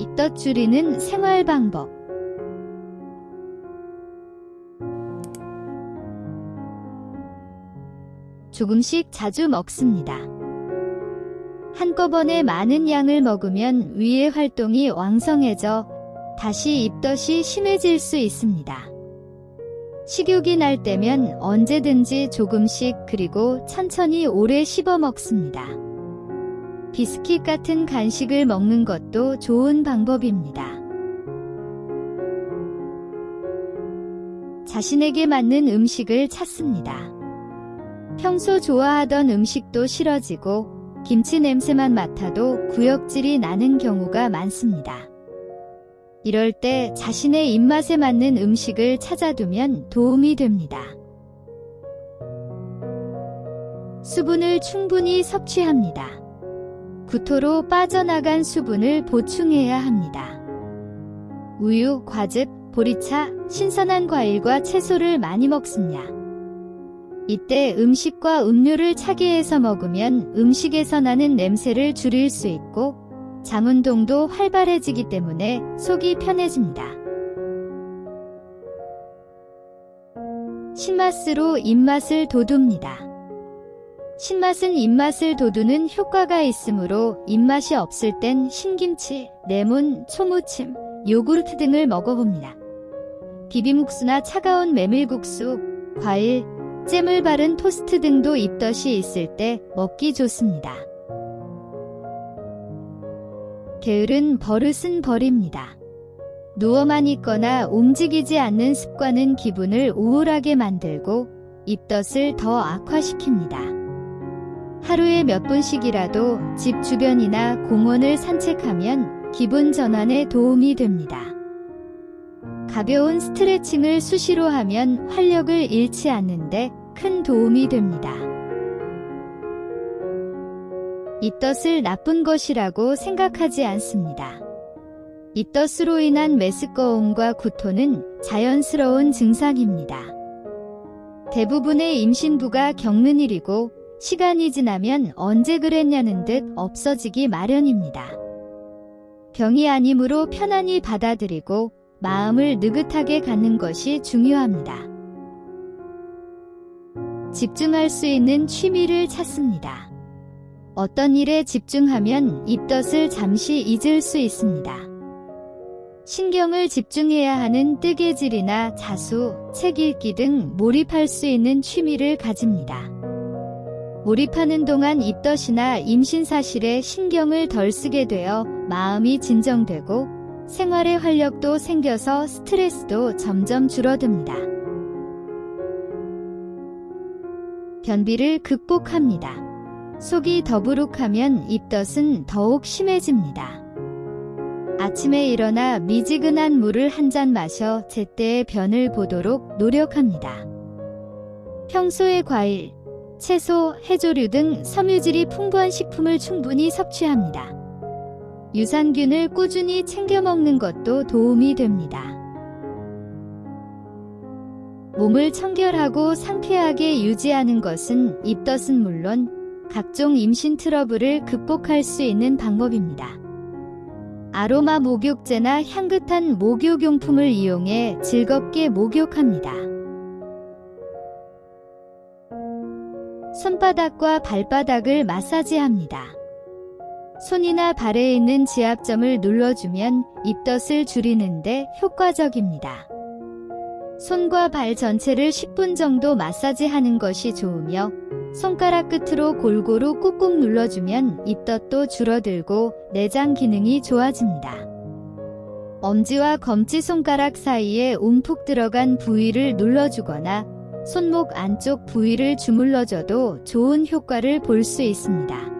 입덧 줄이는 생활 방법. 조금씩 자주 먹습니다. 한꺼번에 많은 양을 먹으면 위의 활동이 왕성해져 다시 입덧이 심해질 수 있습니다. 식욕이 날 때면 언제든지 조금씩 그리고 천천히 오래 씹어 먹습니다. 비스킷 같은 간식을 먹는 것도 좋은 방법입니다. 자신에게 맞는 음식을 찾습니다. 평소 좋아하던 음식도 싫어지고 김치 냄새만 맡아도 구역질이 나는 경우가 많습니다. 이럴 때 자신의 입맛에 맞는 음식을 찾아두면 도움이 됩니다. 수분을 충분히 섭취합니다. 구토로 빠져나간 수분을 보충해야 합니다. 우유, 과즙, 보리차, 신선한 과일과 채소를 많이 먹습니다. 이때 음식과 음료를 차게 해서 먹으면 음식에서 나는 냄새를 줄일 수 있고 장운동도 활발해지기 때문에 속이 편해집니다. 신맛으로 입맛을 돋웁니다. 신맛은 입맛을 돋우는 효과가 있으므로 입맛이 없을 땐 신김치, 레몬, 초무침, 요구르트 등을 먹어봅니다. 비빔국수나 차가운 메밀국수, 과일, 잼을 바른 토스트 등도 입덧이 있을 때 먹기 좋습니다. 게으른 버릇은 버립니다. 누워만 있거나 움직이지 않는 습관은 기분을 우울하게 만들고 입덧을 더 악화시킵니다. 하루에 몇 분씩이라도 집 주변이나 공원을 산책하면 기분 전환에 도움이 됩니다. 가벼운 스트레칭을 수시로 하면 활력을 잃지 않는데 큰 도움이 됩니다. 입덧을 나쁜 것이라고 생각하지 않습니다. 입덧으로 인한 메스꺼움과 구토는 자연스러운 증상입니다. 대부분의 임신부가 겪는 일이고 시간이 지나면 언제 그랬냐는 듯 없어지기 마련입니다. 병이 아니므로 편안히 받아들이고 마음을 느긋하게 갖는 것이 중요합니다. 집중할 수 있는 취미를 찾습니다. 어떤 일에 집중하면 입덧을 잠시 잊을 수 있습니다. 신경을 집중해야 하는 뜨개질이나 자수, 책 읽기 등 몰입할 수 있는 취미를 가집니다. 몰입하는 동안 입덧이나 임신 사실에 신경을 덜 쓰게 되어 마음이 진정되고 생활의 활력도 생겨서 스트레스도 점점 줄어듭니다. 변비를 극복합니다. 속이 더부룩하면 입덧은 더욱 심해집니다. 아침에 일어나 미지근한 물을 한 잔 마셔 제때의 변을 보도록 노력합니다. 평소에 과일, 채소, 해조류 등 섬유질이 풍부한 식품을 충분히 섭취합니다. 유산균을 꾸준히 챙겨 먹는 것도 도움이 됩니다. 몸을 청결하고 상쾌하게 유지하는 것은 입덧은 물론 각종 임신 트러블을 극복할 수 있는 방법입니다. 아로마 목욕제나 향긋한 목욕용품을 이용해 즐겁게 목욕합니다. 손바닥과 발바닥을 마사지합니다. 손이나 발에 있는 지압점을 눌러주면 입덧을 줄이는데 효과적입니다. 손과 발 전체를 10분 정도 마사지하는 것이 좋으며 손가락 끝으로 골고루 꾹꾹 눌러주면 입덧도 줄어들고 내장 기능이 좋아집니다. 엄지와 검지 손가락 사이에 움푹 들어간 부위를 눌러주거나 손목 안쪽 부위를 주물러줘도 좋은 효과를 볼 수 있습니다.